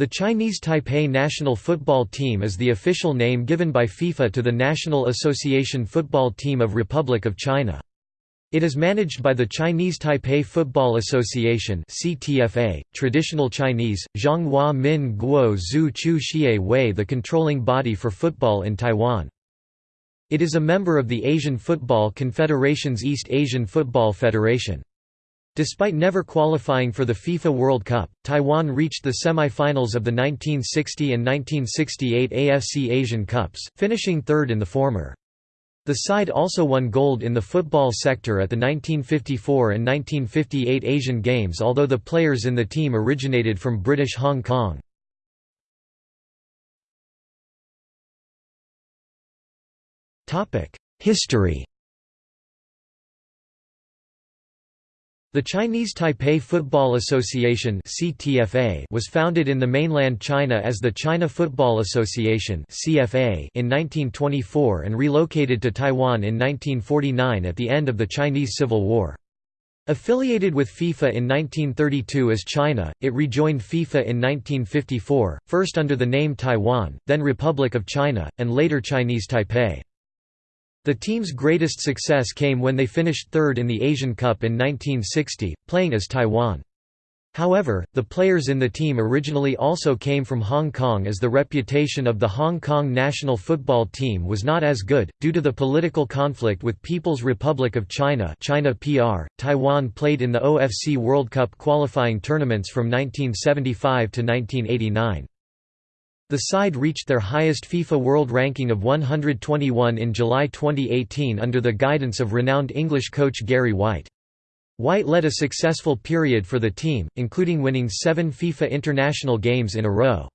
The Chinese Taipei national football team is the official name given by FIFA to the National Association football team of Republic of China. It is managed by the Chinese Taipei Football Association (CTFA), traditional Chinese, Zhonghua Min Guo Zhu Chu Xie Wei the controlling body for football in Taiwan. It is a member of the Asian Football Confederation's East Asian Football Federation. Despite never qualifying for the FIFA World Cup, Taiwan reached the semi-finals of the 1960 and 1968 AFC Asian Cups, finishing third in the former. The side also won gold in the football sector at the 1954 and 1958 Asian Games although the players in the team originated from British Hong Kong. History The Chinese Taipei Football Association was founded in the mainland China as the China Football Association in 1924 and relocated to Taiwan in 1949 at the end of the Chinese Civil War. Affiliated with FIFA in 1932 as China, it rejoined FIFA in 1954, first under the name Taiwan, then Republic of China, and later Chinese Taipei. The team's greatest success came when they finished third in the Asian Cup in 1960, playing as Taiwan. However, the players in the team originally also came from Hong Kong as the reputation of the Hong Kong national football team was not as good. Due to the political conflict with People's Republic of China, China PR, Taiwan played in the OFC World Cup qualifying tournaments from 1975 to 1989. The side reached their highest FIFA World Ranking of 121 in July 2018 under the guidance of renowned English coach Gary White. White led a successful period for the team, including winning seven FIFA international games in a row.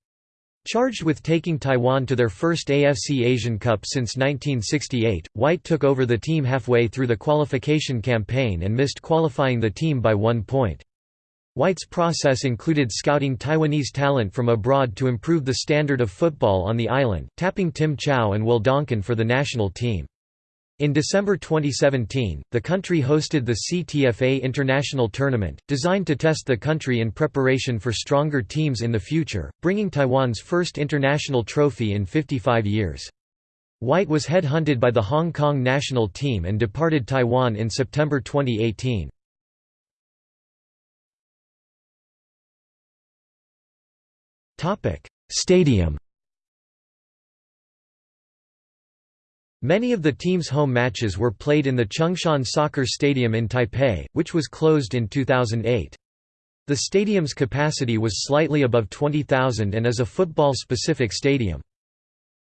Charged with taking Taiwan to their first AFC Asian Cup since 1968, White took over the team halfway through the qualification campaign and missed qualifying the team by one point. White's process included scouting Taiwanese talent from abroad to improve the standard of football on the island, tapping Tim Chow and Will Donkin for the national team. In December 2017, the country hosted the CTFA International Tournament, designed to test the country in preparation for stronger teams in the future, bringing Taiwan's first international trophy in 55 years. White was headhunted by the Hong Kong national team and departed Taiwan in September 2018. Stadium Many of the team's home matches were played in the Chung-Shan Soccer Stadium in Taipei, which was closed in 2008. The stadium's capacity was slightly above 20,000 and is a football-specific stadium.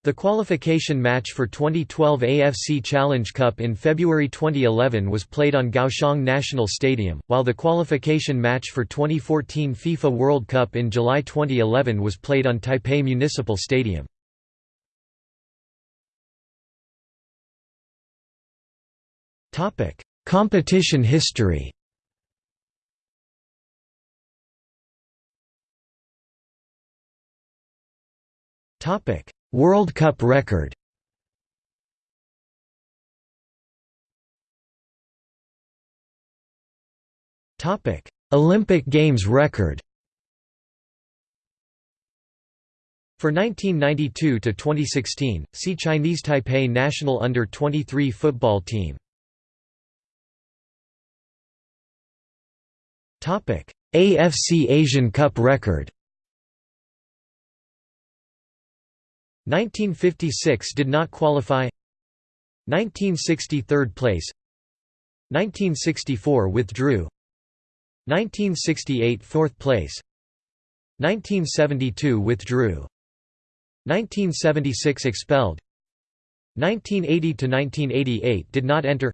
The qualification match for 2012 AFC Challenge Cup in February 2011 was played on Kaohsiung National Stadium, while the qualification match for 2014 FIFA World Cup in July 2011 was played on Taipei Municipal Stadium. Competition history Topic World Cup record Olympic Games record. For 1992 to 2016, see Chinese Taipei national under-23 football team. Topic: AFC Asian Cup record. 1956 did not qualify. 1960 third place. 1964 withdrew. 1968 fourth place. 1972 withdrew. 1976 expelled. 1980 to 1988 did not enter.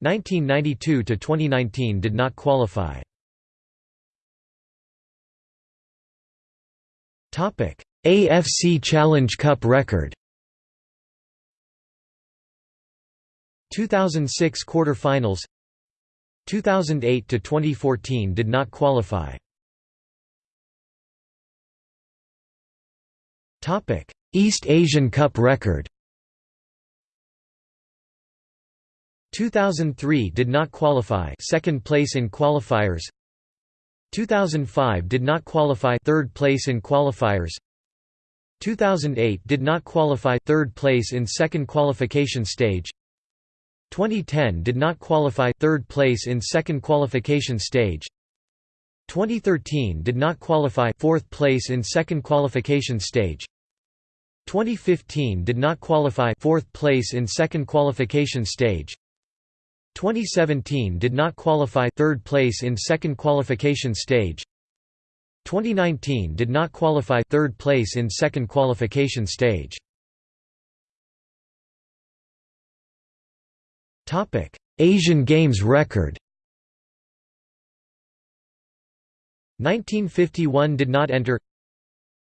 1992 to 2019 did not qualify. Topic AFC Challenge Cup record. 2006 quarter-finals. 2008 to 2014 did not qualify. Topic East Asian Cup record. 2003 did not qualify second place in qualifiers. 2005 did not qualify third place in qualifiers 2008 did not qualify third place in second qualification stage. 2010 did not qualify third place in second qualification stage. 2013 did not qualify fourth place in second qualification stage. 2015 did not qualify fourth place in second qualification stage. 2017 did not qualify third place in second qualification stage 2019 did not qualify third place in second qualification stage Topic: Asian Games record. 1951 did not enter.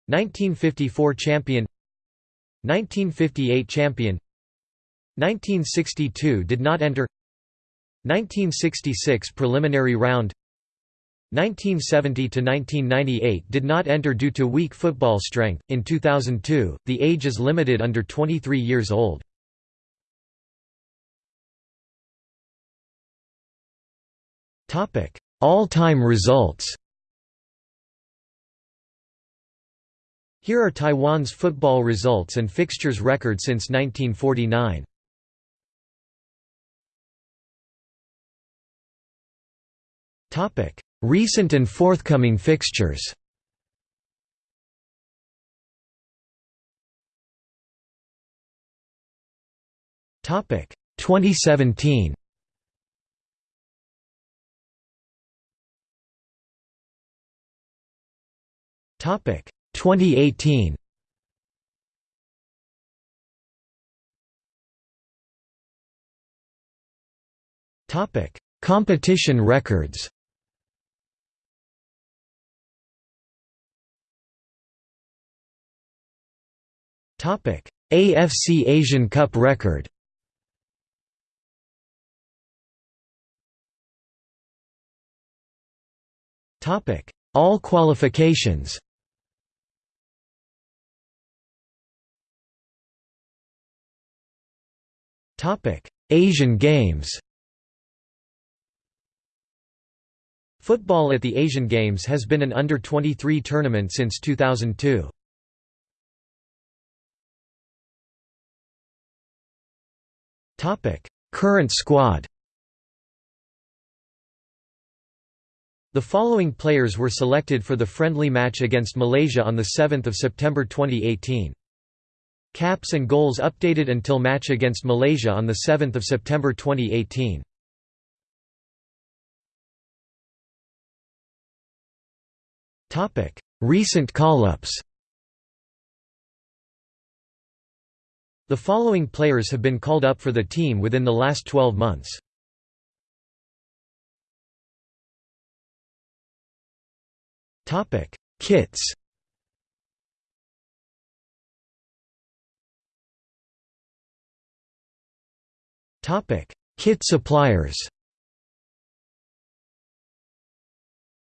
1954 champion. 1958 champion. 1962 did not enter. 1966 preliminary round. 1970 to 1998 did not enter due to weak football strength. In 2002, the age is limited under 23 years old. Topic: All-time results Here are Taiwan's football results and fixtures record since 1949. Recent and forthcoming fixtures Topic 2017 Topic 2018. Topic Competition records. AFC Asian Cup record. All qualifications. Asian Games Football at the Asian Games has been an under-23 tournament since 2002. Current squad The following players were selected for the friendly match against Malaysia on 7 September 2018. Caps and goals updated until match against Malaysia on 7 September 2018. Recent call-ups The following players have been called up for the team within the last 12 months. Kits Topic: Kit suppliers.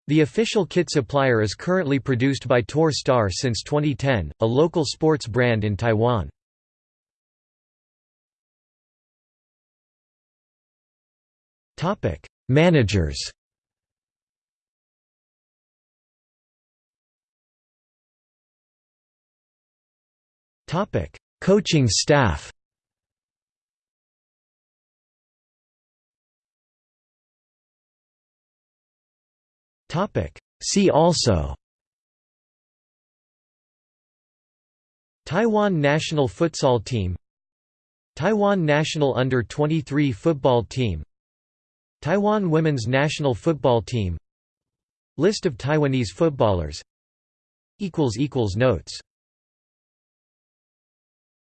The official kit supplier is currently produced by Tour Star since 2010, a local sports brand in Taiwan. Topic: Managers. Topic: Coaching staff. Topic. See also Taiwan national futsal team Taiwan national under-23 football team Taiwan women's national football team. List of Taiwanese footballers. Notes